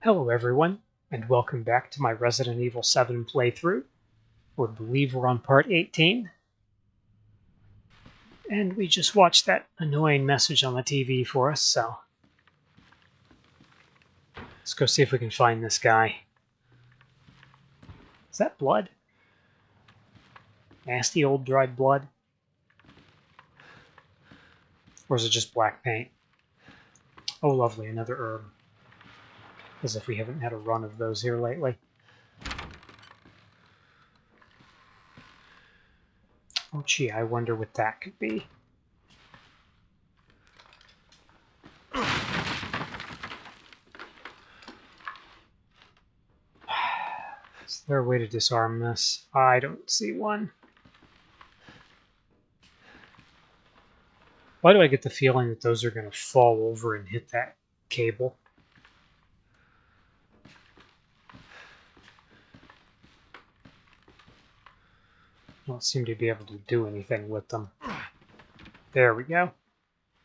Hello everyone, and welcome back to my Resident Evil 7 playthrough. We believe we're on part 18. And we just watched that annoying message on the TV for us, so... Let's go see if we can find this guy. Is that blood? Nasty old dried blood? Or is it just black paint? Oh lovely, another herb. As if we haven't had a run of those here lately. Oh gee, I wonder what that could be. Is there a way to disarm this? I don't see one. Why do I get the feeling that those are going to fall over and hit that cable? Don't seem to be able to do anything with them. There we go.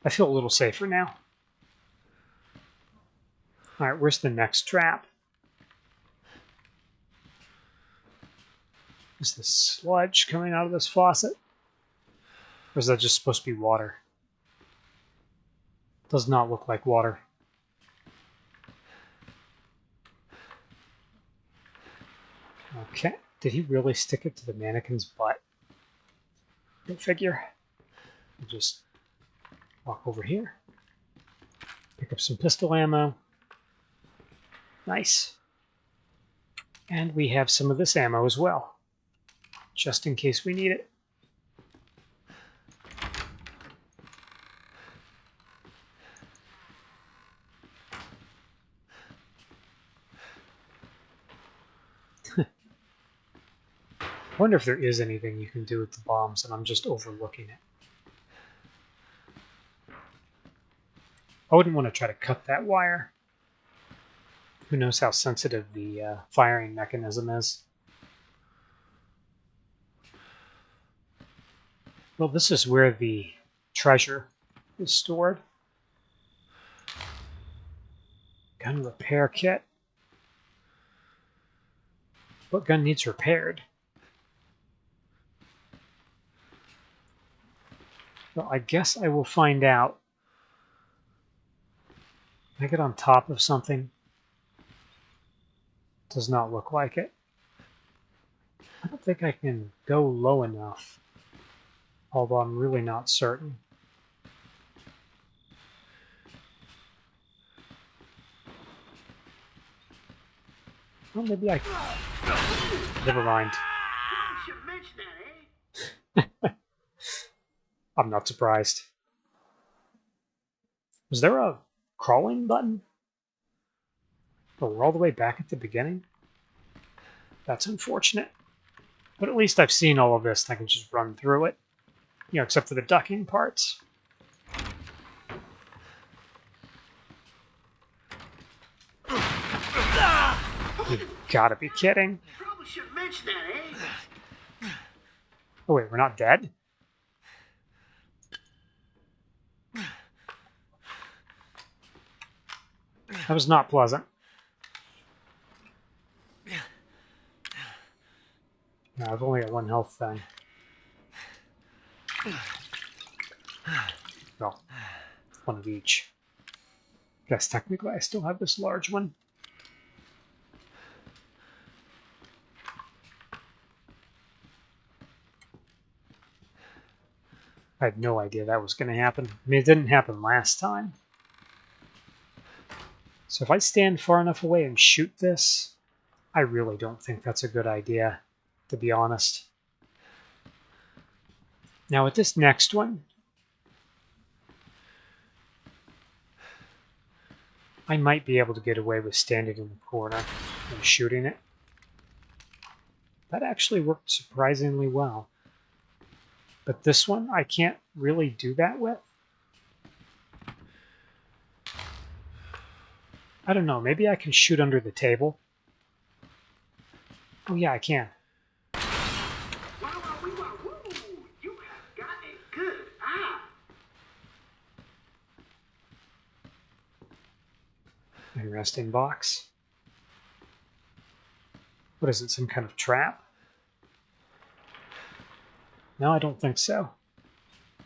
I feel a little safer now. Alright, where's the next trap? Is this sludge coming out of this faucet? Or is that just supposed to be water? Does not look like water. Okay. Did he really stick it to the mannequin's butt? Go figure. I'll just walk over here. Pick up some pistol ammo. Nice. And we have some of this ammo as well, just in case we need it. I wonder if there is anything you can do with the bombs and I'm just overlooking it. I wouldn't want to try to cut that wire. Who knows how sensitive the uh, firing mechanism is. Well, this is where the treasure is stored. Gun repair kit. What gun needs repaired? Well, I guess I will find out. Can I get on top of something? Does not look like it. I don't think I can go low enough. Although I'm really not certain. Well, maybe I... Never mind. I'm not surprised. Was there a crawling button? But we're all the way back at the beginning? That's unfortunate. But at least I've seen all of this and I can just run through it. You know, except for the ducking parts. You gotta be kidding. Oh wait, we're not dead? That was not pleasant. No, I've only got one health thing. Well, one of each. Guess technically I still have this large one. I had no idea that was going to happen. I mean, it didn't happen last time. So if I stand far enough away and shoot this, I really don't think that's a good idea, to be honest. Now with this next one, I might be able to get away with standing in the corner and shooting it. That actually worked surprisingly well. But this one, I can't really do that with. I don't know. Maybe I can shoot under the table. Oh, yeah, I can. Interesting box. What is it, some kind of trap? No, I don't think so.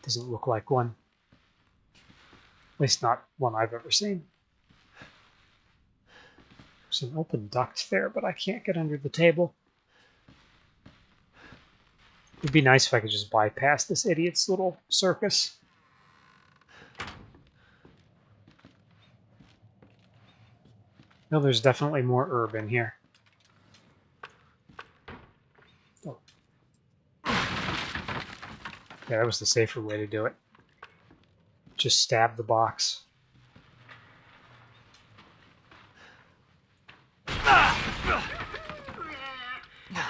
Doesn't look like one. At least not one I've ever seen. There's an open duct there, but I can't get under the table. It'd be nice if I could just bypass this idiot's little circus. No, there's definitely more herb in here. Oh. Yeah, that was the safer way to do it. Just stab the box.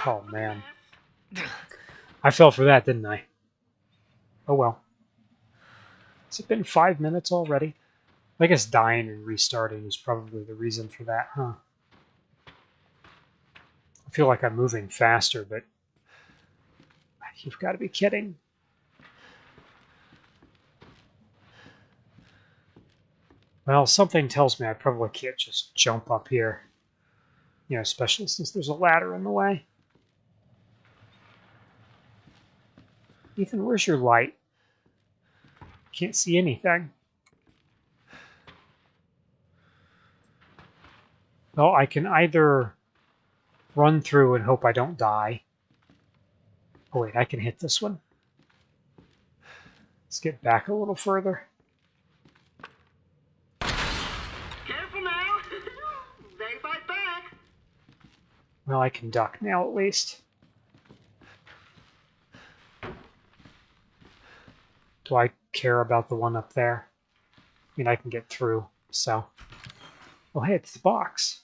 Oh, man. I fell for that, didn't I? Oh well. Has it been five minutes already? I guess dying and restarting is probably the reason for that, huh? I feel like I'm moving faster, but you've got to be kidding. Well, something tells me I probably can't just jump up here. You know, especially since there's a ladder in the way. Ethan, where's your light? Can't see anything. Well, I can either run through and hope I don't die. Oh wait, I can hit this one. Let's get back a little further. Careful now. they fight back. Well, I can duck now at least. Do I care about the one up there? I mean, I can get through, so. Oh, hey, it's the box.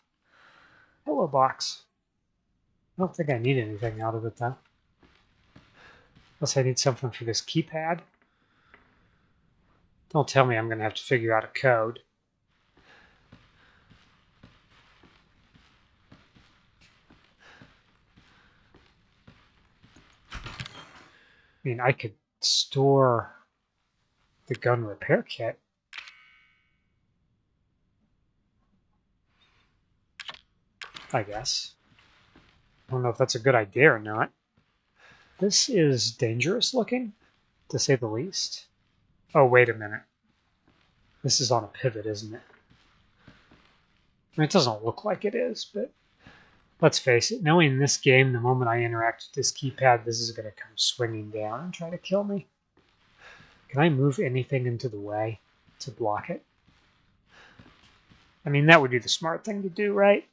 Hello, box. I don't think I need anything out of it, though. Unless I need something for this keypad. Don't tell me I'm going to have to figure out a code. I mean, I could store the gun repair kit. I guess. I don't know if that's a good idea or not. This is dangerous looking, to say the least. Oh, wait a minute. This is on a pivot, isn't it? I mean, it doesn't look like it is, but let's face it, knowing this game, the moment I interact with this keypad, this is going to come swinging down and try to kill me. Can I move anything into the way to block it? I mean, that would be the smart thing to do, right?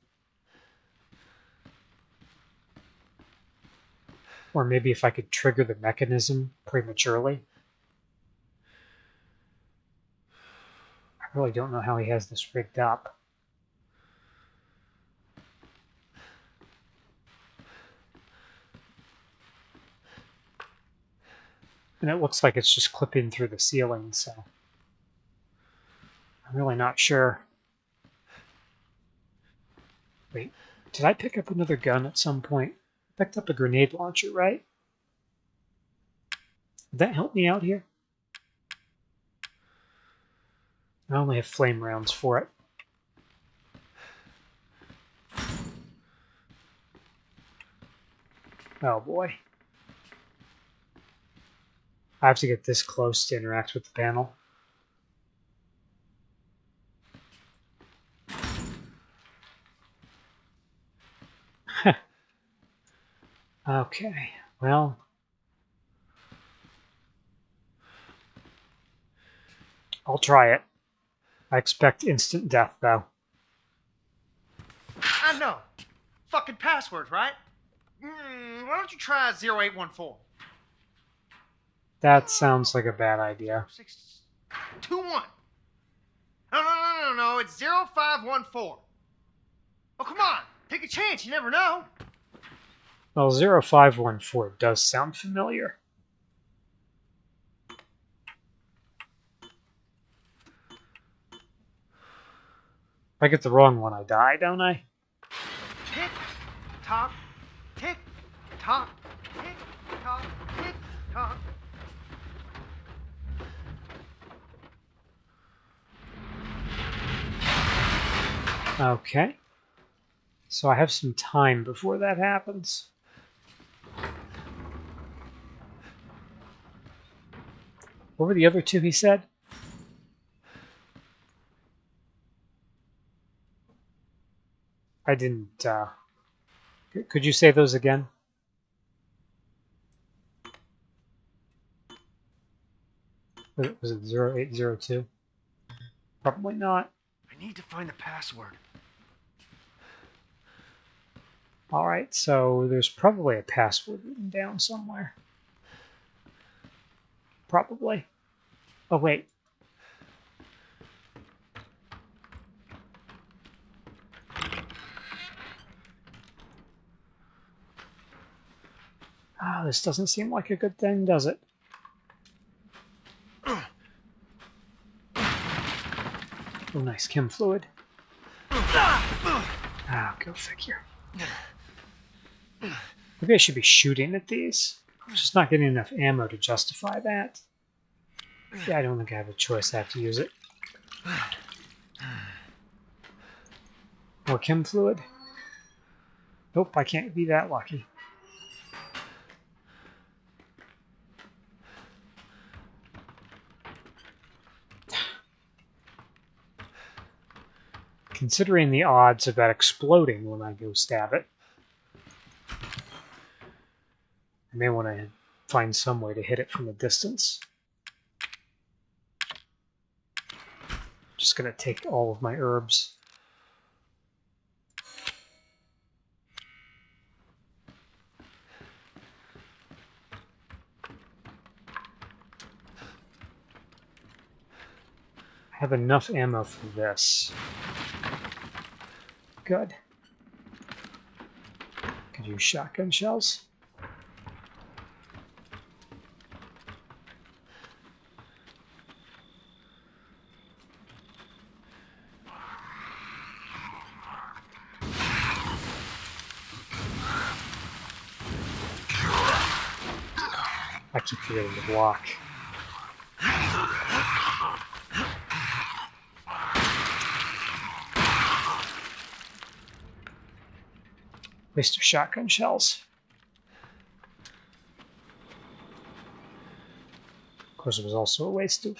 Or maybe if I could trigger the mechanism prematurely. I really don't know how he has this rigged up. And it looks like it's just clipping through the ceiling, so I'm really not sure. Wait, did I pick up another gun at some point? I picked up a grenade launcher, right? Would that help me out here? I only have flame rounds for it. Oh boy. I have to get this close to interact with the panel. okay, well. I'll try it. I expect instant death, though. I know. Fucking passwords, right? Mm, why don't you try 0814? That sounds like a bad idea. Six, two, one. No, no, no, no, no. It's 0514. Oh, come on. Take a chance. You never know. Well, 0514 does sound familiar. If I get the wrong one, I die, don't I? Tick, tock, tick, tock, tick, tock, tick, tock. Okay. So I have some time before that happens. What were the other two he said? I didn't, uh... Could you say those again? Was it- Was it 0802? Probably not. I need to find the password. Alright, so there's probably a password written down somewhere. Probably. Oh, wait. Ah, this doesn't seem like a good thing, does it? Oh, nice chem fluid. Ah, go figure. Maybe I should be shooting at these. I'm just not getting enough ammo to justify that. Yeah, I don't think I have a choice. I have to use it. More chem fluid? Nope, I can't be that lucky. Considering the odds of that exploding when I go stab it, I may want to find some way to hit it from a distance. Just gonna take all of my herbs. I have enough ammo for this. Good. Could use shotgun shells. Keep forgetting block. Waste of shotgun shells. Of course, it was also a waste of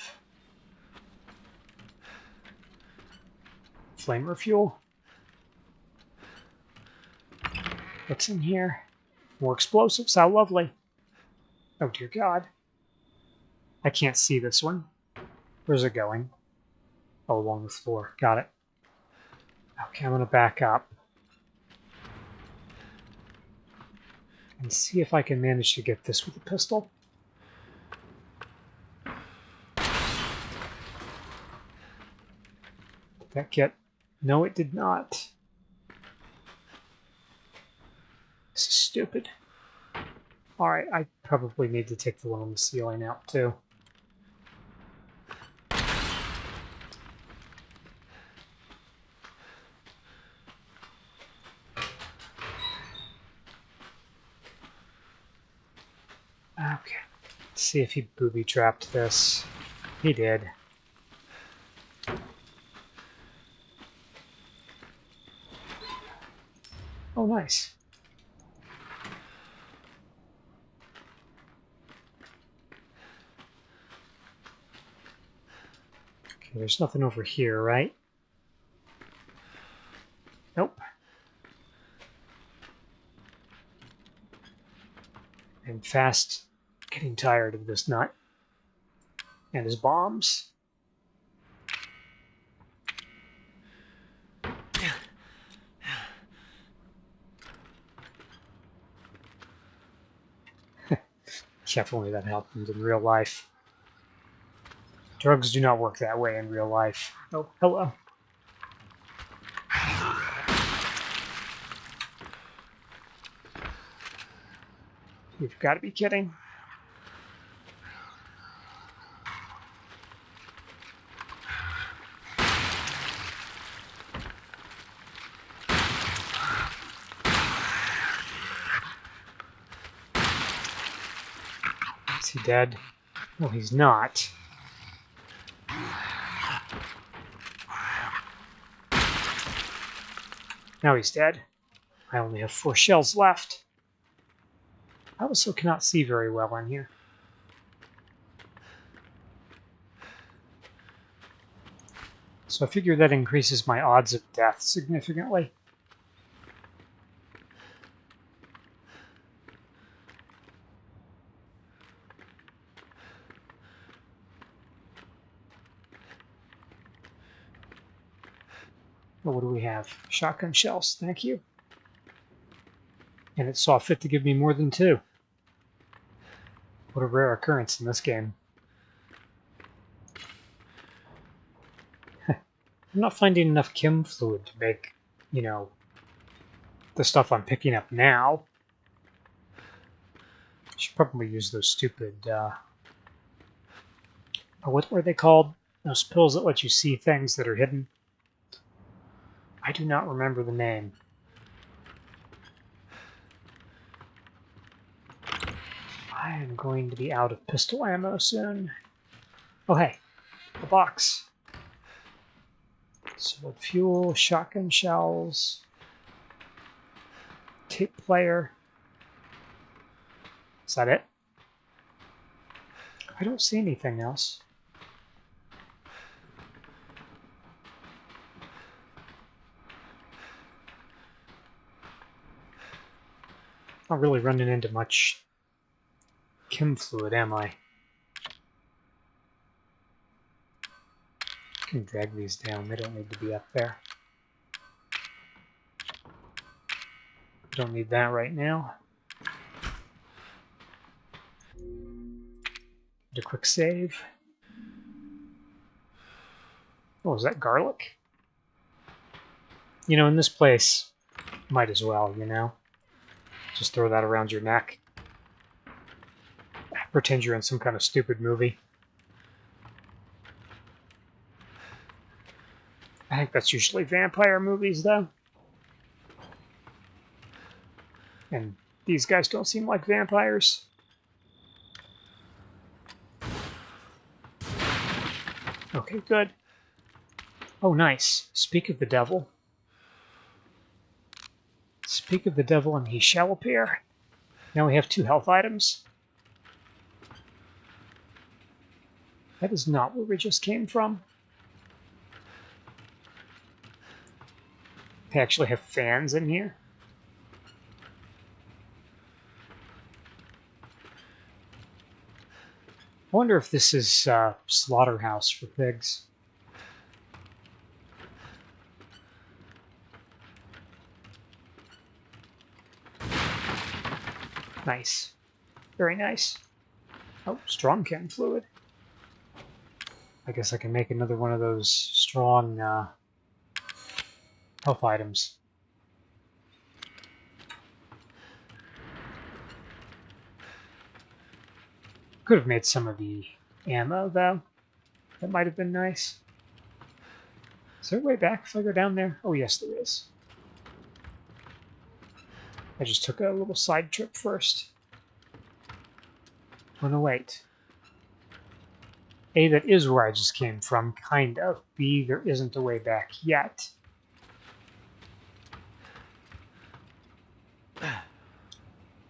flamer fuel. What's in here? More explosives. How lovely. Oh, dear God. I can't see this one. Where's it going? Oh, along the floor. Got it. Okay, I'm going to back up. And see if I can manage to get this with a pistol. Did that get... No, it did not. This is stupid. Alright, I probably need to take the one on the ceiling out too. Okay. See if he booby trapped this. He did. Oh, nice. There's nothing over here, right? Nope. I'm fast getting tired of this nut. And his bombs. only that happened in real life. Drugs do not work that way in real life. Oh, hello. You've got to be kidding. Is he dead? No, he's not. Now he's dead. I only have four shells left. I also cannot see very well in here. So I figure that increases my odds of death significantly. Have? Shotgun shells, thank you. And it saw fit to give me more than two. What a rare occurrence in this game. I'm not finding enough chem fluid to make, you know, the stuff I'm picking up now. Should probably use those stupid, uh, oh, what were they called? Those pills that let you see things that are hidden. I do not remember the name. I am going to be out of pistol ammo soon. Oh, hey, a box. Solid fuel, shotgun shells, tape player. Is that it? I don't see anything else. Not really running into much chem fluid, am I? I can drag these down, they don't need to be up there. Don't need that right now. Do a quick save. Oh, is that garlic? You know, in this place, might as well, you know? Just throw that around your neck. Pretend you're in some kind of stupid movie. I think that's usually vampire movies, though. And these guys don't seem like vampires. Okay, good. Oh, nice. Speak of the devil. Speak of the devil and he shall appear. Now we have two health items. That is not where we just came from. They actually have fans in here. I wonder if this is uh, slaughterhouse for pigs. Nice. Very nice. Oh, strong chem fluid. I guess I can make another one of those strong uh, health items. Could have made some of the ammo, though. That might have been nice. Is there a way back if I go down there? Oh, yes, there is. I just took a little side trip first. Oh, no, wait. A, that is where I just came from, kind of. B, there isn't a way back yet. I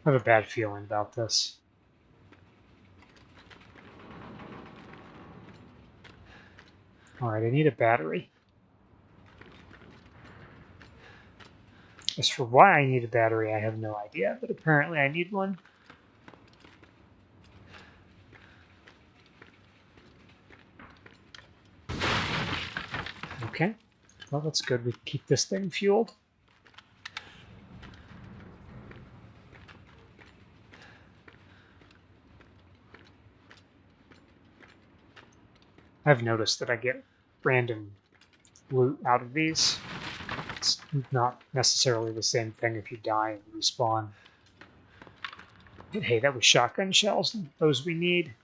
have a bad feeling about this. Alright, I need a battery. As for why I need a battery, I have no idea, but apparently I need one. Okay, well that's good. We keep this thing fueled. I've noticed that I get random loot out of these. It's not necessarily the same thing if you die and respawn. But hey, that was shotgun shells. Those we need.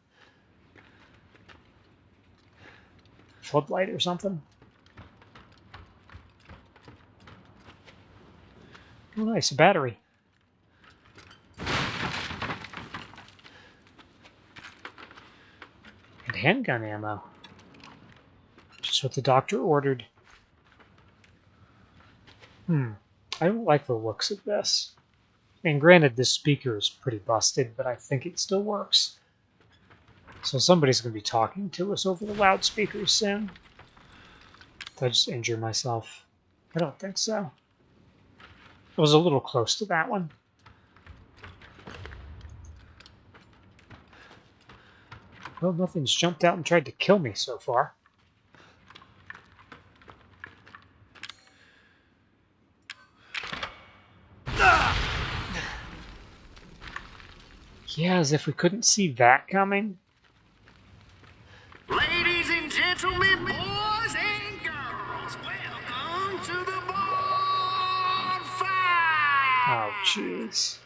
Floodlight or something? Oh nice, a battery. And handgun ammo. Just what the doctor ordered. Hmm. I don't like the looks of this. And granted, this speaker is pretty busted, but I think it still works. So somebody's going to be talking to us over the loudspeakers soon. Did I just injure myself? I don't think so. It was a little close to that one. Well, nothing's jumped out and tried to kill me so far. Yeah, as if we couldn't see that coming. Ladies and gentlemen, boys and girls, welcome to the bonfire. Oh, jeez.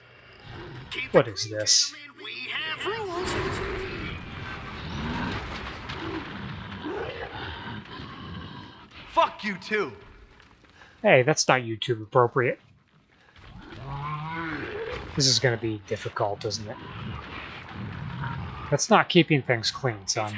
Keep What it is this? We have rules. Fuck you too. Hey, that's not YouTube appropriate. This is going to be difficult, isn't it? That's not keeping things clean, son.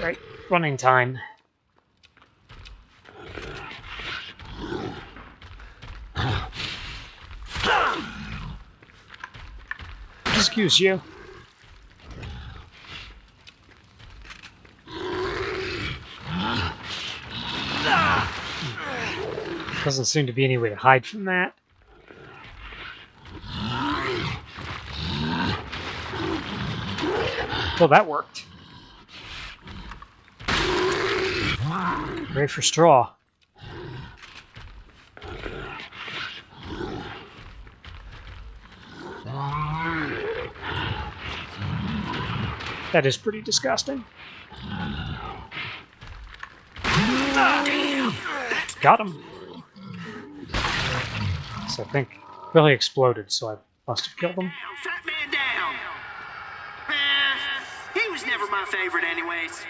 Right, running time. Excuse you. Doesn't seem to be any way to hide from that. Well, that worked. Ready for straw. That is pretty disgusting. Got him. I think Billy exploded, so I must have killed him. Fat man down. Eh, he was never my favorite, anyways.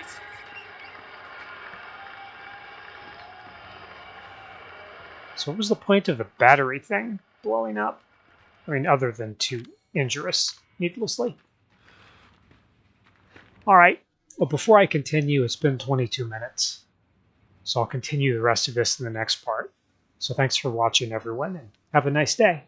So what was the point of the battery thing blowing up? I mean, other than to injure us needlessly. All right. Well, before I continue, it's been 22 minutes. So I'll continue the rest of this in the next part. So thanks for watching, everyone, and have a nice day.